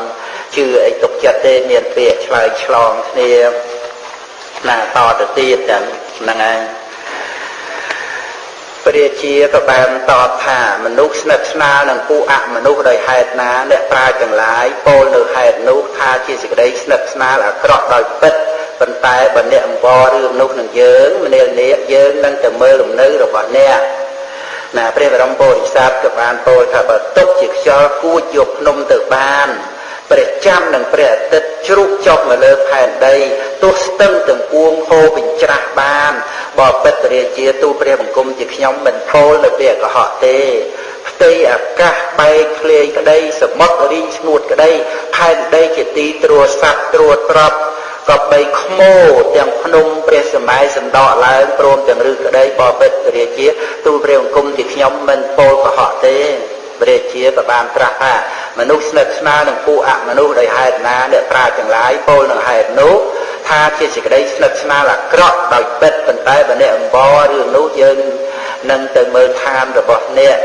ជឿអីទុកចិត្តទេមានពាក្យឆ្លើយឆ្លងគ្នាណាតទៅទៀតចឹងហ្នឹងហើយព្រះជាក៏បានតបថាមនុស្សស្និទ្ធស្នាលនឹងពួកអមនុស្សដោយហេតុណាអ្នកប្រាជ្ញទាំងឡាយពោលនៅហេតុនោះថាជាសេចក្តីស្និទ្ធស្នាលអាក្រក់ដោយពិតប៉ុន្តែបើអ្នកអង្វររឿងនោះនឹងយើងមនាលនេះយើងនឹងទៅមើលលំនៅរបស់អ្នក ណាព្រះបរមពុរិស័ទក៏បានពោលថាបើទុកជាខ្យល់គួចយកភ្នំទៅបាន ព្រះច័ន្ទនិងព្រះអាទិត្យជ្រុះចុះមកលើផែនដីទោះស្ទឹងទាំងពួងហូរបញ្ច្រាស់បានបបិទ្ធរាជាទូព្រះបង្គំជាខ្ញុំមិនពោលនៅពេលកុហកទេផ្ទៃអាកាសបែកធ្លាយក្តីសមុទ្ររីងស្ងួតក្តីផែនដីជាទីត្រួតសัตว์ត្រួតត្រប់ក៏បីខ្មោទាំងភ្នំព្រះសម័យសណ្ដកឡើងព្រមទាំងឫក្តីបបិទ្ធរាជាទូលព្រះអង្គមជាខ្ញុំមិនពោលកុហកទេព្រះជាក៏បានត្រាស់ថា មនុស្សស្និទ្ធស្នាលនឹងពួកអមនុស្សដោយហេតុណាអ្នកប្រាជ្ញទាំងឡាយពោលនឹងហេតុនោះថាជាសេចក្តីស្និទ្ធស្នាលអាក្រក់ដោយពិតប៉ុន្តែបើអ្នកអំបររឿងនោះយើងនឹងទៅមើលឋានរបស់អ្នក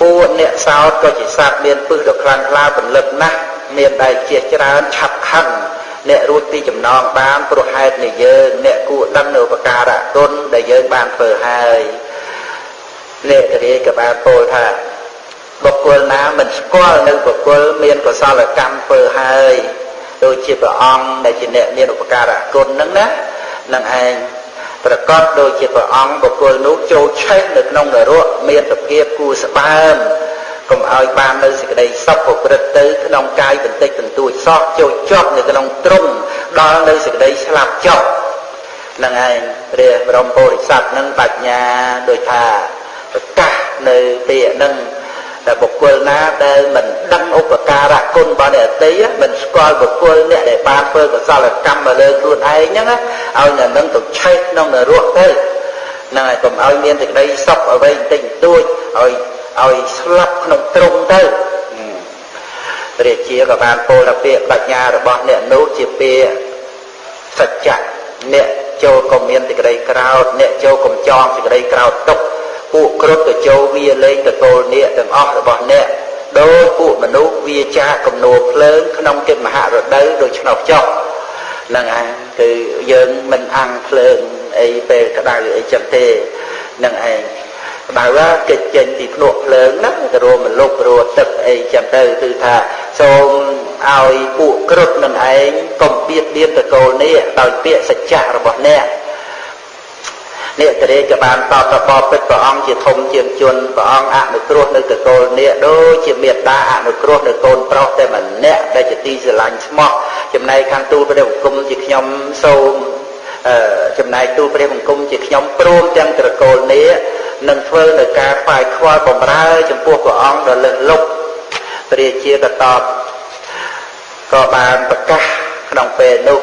ពួកអ្នកសោតក៏ជាសត្វមានពឹសដ៏ខ្លាំងក្លាពលឹកណាស់មានដែលជាច្រើនឆាប់ខឹងអ្នករួចពីចំណងបានព្រោះហេតុនៃយើងអ្នកគួរដឹងនៅឧបការៈគុណដែលយើងបានធ្វើហើយអ្នករាយក៏បានពោលថា បុគ្គលណាមិនស្គាល់នៅបុគ្គលមានកុសលកម្មធ្វើហើយដូចជាព្រះអង្គដែលជាអ្នកមានឧបការៈគុណហ្នឹងណានឹងឯងប្រកបដូចជាព្រះអង្គបុគ្គលនោះចូលឆេះនៅក្នុងនរកមានសភាពគួរស្បើមកុំឲ្យបាននៅសេចក្តីសុខប្រព្រឹត្តទៅក្នុងកាយបន្តិចបន្តួចសោះចូលជាប់នៅក្នុងទ្រង់ដល់នៅសេចក្តីស្លាប់ចុះនឹងឯងព្រះបរមពុរិស័ទនឹងបញ្ញាដូចថាប្រកាសនៅពាក្យនឹង តែបុគ្គលណាដែលមិនដឹងឧបការៈគុណរបស់អ្នកតីមិនស្គាល់បុគ្គលអ្នកដែលបានធ្វើកុសលកម្មមកលើខ្លួនឯងហ្នឹងឲ្យអ្នកនឹងទៅឆេះក្នុងនរកទៅហ្នឹងហើយកុំឲ្យមានសេចក្តីសុខអ្វីបន្តិចបន្តួចឲ្យឲ្យស្លាប់ក្នុងទ្រង់ទៅព្រះជាក៏បានពោលថាពាក្យបញ្ញារបស់អ្នកនោះជាពាក្យសច្ចៈអ្នកចូលក៏មានសេចក្តីក្រោធអ្នកចូលកំចងសេចក្តីក្រោធទុក ពួកគ្រុឌទៅចូលវាលេងតកូលនាគទាំងអស់របស់អ្នកដោយពួកមនុស្សវាចាកំនួភ្លើងក្នុងកិច្ចមហារដូវដូចឆ្នោតចុះហ្នឹងឯងគឺយើងមិនអាំងភ្លើងអីពេលក្តៅអីចឹងទេហ្នឹងឯងក្តៅកិច្ចចេញពីភ្នក់ភ្លើងហ្នឹងទៅរួមមលុបរួទឹកអីចឹងទៅគឺថាសូមឲ្យពួកគ្រុឌនឹងឯងកុំបៀតបៀនតកូលនេះដោយពាក្យសច្ចៈរបស់អ្នកអ្នកតរេក៏បានតបតបពិតព្រះអង្គជាធំជាងជនព្រះអង្គអនុគ្រោះនៅកកូលនេះដូចជាមេត្តាអនុគ្រោះនៅកូនប្រុសតែម្នាក់ដែលជាទីស្រឡាញ់ស្មោះចំណែកខាងទូលព្រះបង្គំជាខ្ញុំសូមអឺចំណែកទូលព្រះបង្គំជាខ្ញុំព្រមទាំងត្រកូលនេះនឹងធ្វើនៅការផ្សាយខ្វល់បំរើចំពោះព្រះអង្គដ៏លើសលប់ព្រះជាក៏តបក៏បានប្រកាសក្នុងពេលនោះ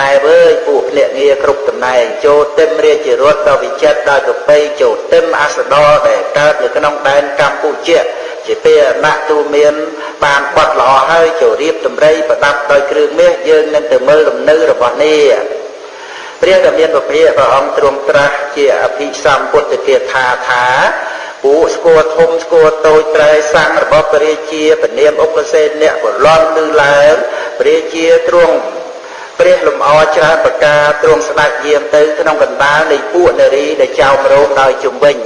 ណែវើយពួកភ្នាក់ងារគ្រប់តំណែងចូលទឹមរាជរដ្ឋដល់វិចិត្រដល់កបៃចូលទឹមអសដរដែលកើតនៅក្នុងដែនកម្ពុជាជាពេលអនទូមានបានបត់ល្អហើយចូលរៀបតម្រៃប្រដាប់ដោយគ្រឿងមាសយើងនឹងទៅមើលលំនៅរបស់នេះព្រះដ៏មានពភៈព្រះអង្គទ្រង់ត្រាស់ជាអភិសម្ពុទ្ធគាថាថាពួកស្គរធំស្គរតូចត្រែសាំងរបស់ព្រះរាជាពនាមឧបសេនអ្នកបលន់ឮឡើងព្រះរាជាទ្រង់ ព្រះលំអច្រើនប្រការទ្រង់ស្ដេចយាមទៅក្នុងកណ្ដាលនៃពួកនារីដែលចោមរោមដោយជំវិញ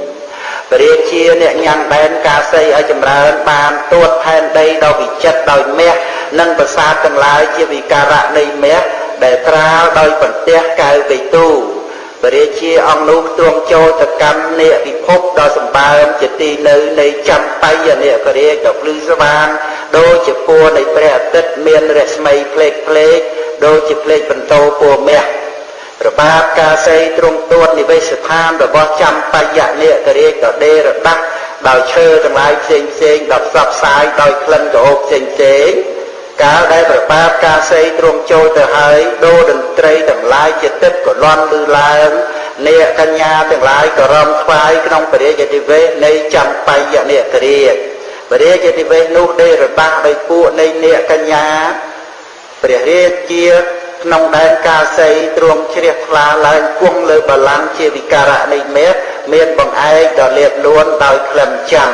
ព្រះរាជាអ្នកញ៉ាំងដែនកាសីឲ្យចម្រើនបានទួតផែនដីដ៏វិចិត្រដោយមាសនិងប្រាសាទទាំងឡាយជាវិការៈនៃមាសដែលត្រាលដោយបន្ទះកៅបេទូ ព្រះរាជាអង្គនោះទ្រង់ចូលទៅកម្មនេកពិភពដ៏សម្បើមជាទីនៅនៃចម្បៃនេករាជដ៏ភ្លឺស្វាងដូចជាពួរនៃព្រះអាទិត្យមានរស្មីផ្លេកផ្លេកដូចជាផ្លេកបន្តោពួរមាសប្របាទកាសីទ្រង់ទួតនិវេសស្ថានរបស់ចម្បយនេករាជដ៏ដេរដាស់ដោយឈើទាំងឡាយផ្សេងផ្សេងដ៏ផ្សព្វផ្សាយដោយក្លិនក្រអូបផ្សេងផ្សេង កាលដែលប្របាទកាសីទ្រង់ចូលទៅហើយដូរតន្ត្រីទាំងឡាយជាទឹកក៏លន់លឺឡើងនេកញ្ញាទាំងឡាយក៏រំថ្វាយក្នុងពរិយនិវេសនៃចម្បយនេករាជពរិយនិវេសនោះដេរដាស់ដោយពួកនៃនេកញ្ញាព្រះរាជាក្នុងដែនកាសីទ្រង់ជ្រះថ្លាឡើងគង់លើបល្ល័ង្កជាវិការៈនៃមេឃមានបង្អែកដ៏លាតលួនដោយក្លិនចាំ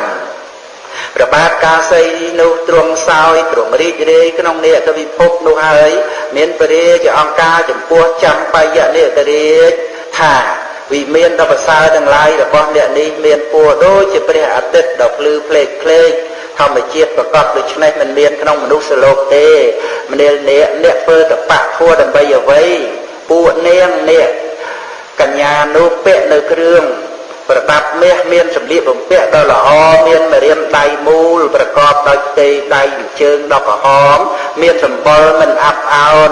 ព្រះបាទកាសីនោះទ្រង់សោយទ្រង់រីករាយក្នុងនេកវិភពនោះហើយ មានព្រះរាជអង្គការចំពោះចម្បាយនេករាជថាវិមានដ៏ប្រសើរទាំងឡាយរបស់អ្នកនេះមានពណ៌ដូចជាព្រះអាទិត្យដ៏ភ្លឺផ្លេកផ្លេកធម្មជាតិប្រកបដូច្នេះមិនមានក្នុងមនុស្សលោកទេមនាលអ្នកអ្នកធ្វើតបៈធัวដើម្បីអ្វីពួកនាងអ្នកកញ្ញានោះពាក់នៅគ្រឿង ប្រដាប់មាសមានសម្លៀកបំពាក់ដ៏ល្អមានម្រាមដៃមូលប្រកបដោយផ្ទៃដៃជើងដ៏ក្រហមមានសម្បុរមិនអាប់អោន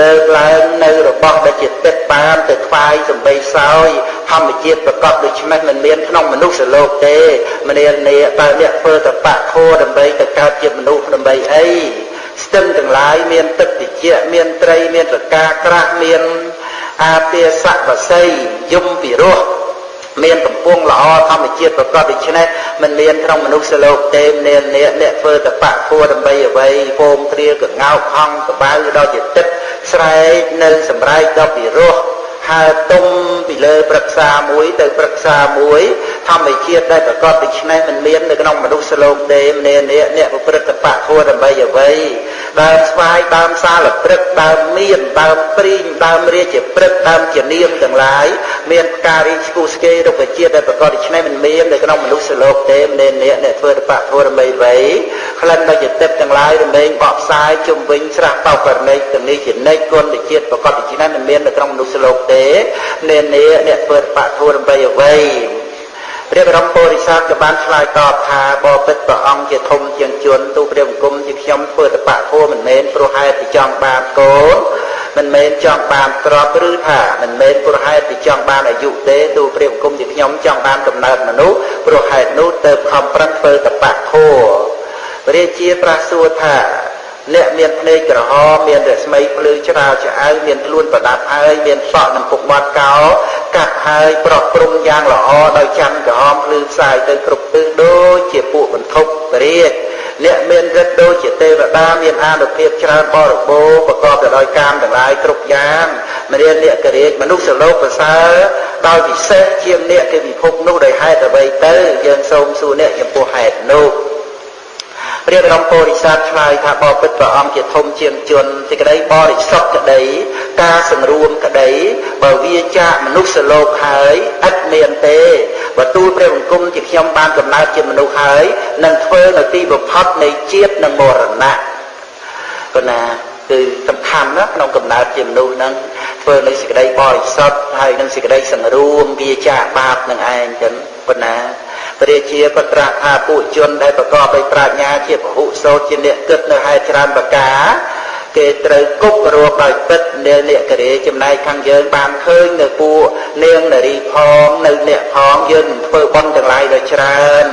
លើកឡើងនៅរបស់ដែលជាទឹកបានទៅថ្វាយសំបីសោយធម្មជាតិប្រកបដូច្នេះមិនមានក្នុងមនុស្សលោកទេមនាលនេះតើអ្នកធ្វើតបៈខោដើម្បីទៅកើតជាមនុស្សដើម្បីអីស្ទឹងទាំងឡាយមានទឹកតិចមានត្រីមានរកាក្រាស់មានអាពាសៈបស័យយំពិរោះ មានកំពង់ល្អធម្មជាតិប្រកបដូច្នេះមិនមានក្នុងមនុស្សលោកទេនានអ្នកអ្នកធ្វើតបៈធัวដើម្បីអ្វីពងគ្រាកងោកហង្សក្បៅដល់ជាទឹកស្រែកនៅសម្រែកដល់ពិរោះហើទុំពីលើព្រឹក្សាមួយទៅព្រឹក្សាមួយធម្មជាតិដែលប្រកបដូច្នេះមិនមាននៅក្នុងមនុស្សលោកទេម្នាក់អ្នកអ្នកប្រព្រឹត្តបៈធัวដើម្បីអ្វី ដើមស្វាយដើមសាលព្រឹកដើមមៀនដើមព្រីងដើមរាជព្រឹកដើមជានាមទាំងឡាយមានផ្ការីស្គូស្គេរុក្ខជាតិដែលប្រកបដូច្នេះមិនមាននៅក្នុងមនុស្សលោកទេម្នេនេះអ្នកធ្វើតបៈធរមីវ័យក្លិនដោយចិត្តទាំងឡាយរមែងបកផ្សាយជុំវិញស្រះបោករណីទាំងនេះជានិច្ចគុណជាតិប្រកបដូច្នេះមិនមាននៅក្នុងមនុស្សលោកទេម្នេនេះអ្នកធ្វើតបៈធរមីអ្វី ព្រះបរមពុរិស័ទក៏បានឆ្លើយតបថាបបិទ្ធព្រះអង្គជាធំជាងជនទូព្រះបង្គំជាខ្ញុំធ្វើតបៈធัวមិនមែនព្រោះហេតុពីចង់បាបកូនមិនមែនចង់បានទ្រព្យឬថាមិនមែនព្រោះហេតុពីចង់បានអាយុទេទូព្រះបង្គំជាខ្ញុំចង់បានកំណើតមនុស្សព្រោះហេតុនោះទៅខំប្រឹងធ្វើតបៈធัวព្រះរាជាប្រះសួរថា អ្នកមានភ្នែកក្រហមមានរស្មីភ្លឺច្រាលឆ្អៅមានខ្លួនប្រដាប់ហើយមានសក់និងពុកមាត់កោកាត់ហើយប្រក់ព្រំយ៉ាងល្អដោយច័ន្ទក្រហមភ្លឺផ្សាយទៅគ្រប់ទិសដូចជាពួកបន្ទប់រាជអ្នកមានរិទ្ធដូចជាទេវតាមានអានុភាពច្រើនបរិបូរណ៍ប្រកបទៅដោយកាមទាំងឡាយគ្រប់យ៉ាងមរាអ្នកករាជមនុស្សលោកប្រសើរដោយពិសេសជាងអ្នកគេពិភពនោះដោយហេតុអ្វីទៅយើងសូមសួរអ្នកចំពោះហេតុនោះ ព្រះបរមពុរិស័ទឆ្លើយថាបបិទ្ធព្រះអង្គជាធំជាងជនសេចក្តីបរិសុទ្ធក្តីការសង្រួមក្តីបើវាចាកមនុស្សលោកហើយឥតមានទេបើទូលព្រះបង្គំជាខ្ញុំបានកំណើតជាមនុស្សហើយនឹងធ្វើនៅទីបំផុតនៃជាតិនិងមរណៈប៉ុណ្ណាគឺសំខាន់ណាក្នុងកំណើតជាមនុស្សហ្នឹងធ្វើនៅសេចក្តីបរិសុទ្ធហើយនឹងសេចក្តីសង្រួមវាចាកបាបនឹងឯងចឹងប៉ុណ្ណាព្រះជាក៏ត្រាស់ថាពួកជនដែលប្រកបដោយប្រាជ្ញាជាពហុសោតជាអ្នកគិតនៅហេតុច្រើនប្រការគេត្រូវគប់រកដោយពិតនាលករាចំណែកខាងយើងបានឃើញនៅពួកនាងនារីផងនៅអ្នកផងយើងធ្វើបន់ទាំងឡាយដោយច្រើន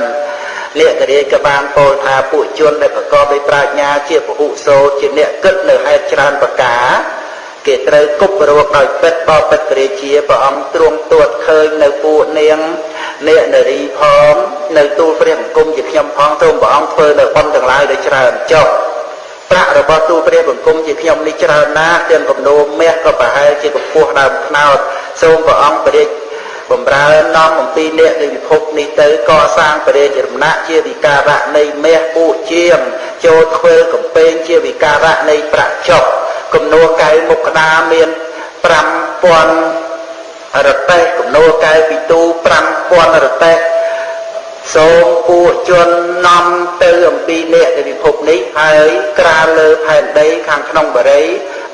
លក្ខរាជក៏បានពោលថាពួកជនដែលប្រកបដោយប្រាជ្ញាជាពហុសោតជាអ្នកគិតនៅហេតុច្រើនប្រការគេត្រូវគប់រកដោយពិតបបិទ្ធរាជាព្រះអង្គទ្រង់ទួតឃើញនៅពួកនាង នេកនារីផងនៅទូលព្រះបង្គំជាខ្ញុំផងទ្រង់ព្រះអង្គធ្វើនៅបុណ្យទាំងឡាយដោយច្រើនចុះប្រាក់របស់ទូលព្រះបង្គំជាខ្ញុំនេះច្រើនណាស់ទាំងកំណោមមាសក៏ប្រហែលជាកម្ពស់ដើមខ្នោតសូមព្រះអង្គព្រះរាជបំរើនាំអំពីអ្នកនៃពិភពនេះទៅកសាងព្រះរាជរមណៈជាវិការៈនៃមាសពួកជាងចូលធ្វើកំពែងជាវិការៈនៃប្រាក់ចុកគំនួកៅមុខក្តារមាន5000 រតេះគំនួកៅពីទូ5000រតេះសូមពួកជននាំទៅអំពីអ្នកនៃពិភពនេះហើយក្រាលលើផែនដីខាងក្នុងបរិយ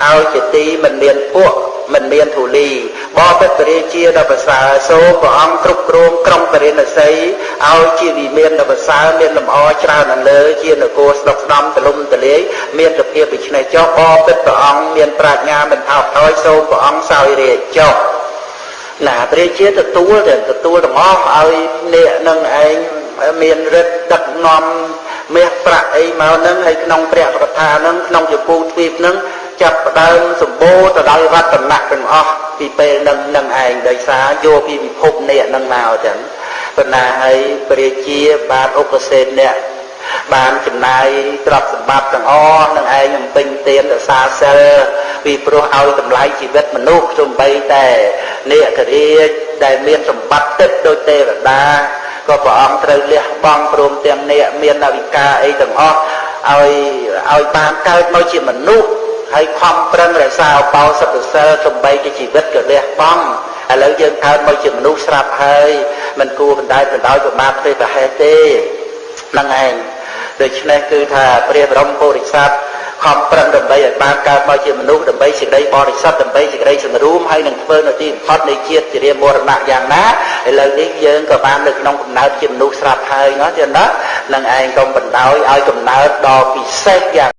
ឲ្យជាទីមិនមានពួកមិនមានធូលីបបិទ្ធរាជាដ៏ប្រសើរសូមព្រះអង្គគ្រប់គ្រងក្រុងបរិណសីឲ្យជាវិមានដ៏ប្រសើរមានលំអច្រើននៅលើជានគរស្ដុកស្ដំទលំទលាយមានសភាពដូច្នេះចុះបបិទ្ធព្រះអង្គមានប្រាជ្ញាមិនថោកថយសូមព្រះអង្គសោយរាជចុះ ណាព្រះជាទទួលតែទទួលទាំងអស់ឲ្យអ្នកនឹងឯងមានរិទ្ធដឹកនាំមាសប្រាក់អីមកនឹងហើយក្នុងព្រះកថានឹងក្នុងជពូទ្វីបនឹងចាប់ផ្ដើមសម្បូរទៅដោយរតនៈទាំងអស់ពីពេលនឹងនឹងឯងដោយសារយកពីពិភពនេះនឹងមកចឹងប៉ុន្តែហើយព្រះជាបានឧបសេនអ្នក បានចំណាយទ្រព្យសម្បត្តិទាំងអស់នឹងឯងអំពេញទានរសាសិលពីព្រោះឲ្យតម្លៃជីវិតមនុស្សទំបីតែនេករាជដែលមានសម្បត្តិទឹកដូចទេវតាក៏ព្រះអង្គត្រូវលះបង់ព្រមទាំងអ្នកមានអវិការអីទាំងអស់ឲ្យឲ្យបានកើតមកជាមនុស្សហើយខំប្រឹងរក្សាអបោសុទ្ធសិលសំបីជាជីវិតក៏លះបង់ឥឡូវយើងកើតមកជាមនុស្សស្រាប់ហើយមិនគួរបណ្ដាយបណ្ដោយប្រមាថទេប្រហែលទេហ្នឹងឯង ដូច្នេះគឺថាព្រះបរមពុរិស័ទខំប្រឹងដើម្បីឲ្យបានកើតមកជាមនុស្សដើម្បីសេចក្តីបរិសុទ្ធដើម្បីសេចក្តីសង្រួមហើយនឹងធ្វើនៅទីបំផុតនៃជាតិជារាមរណៈយ៉ាងណាឥឡូវនេះយើងក៏បាននៅក្នុងកំណើតជាមនុស្សស្រាប់ហើយណាទៀតណានឹងឯងកុំបណ្ដោយឲ្យកំណើតដ៏ពិសេសយ៉ាង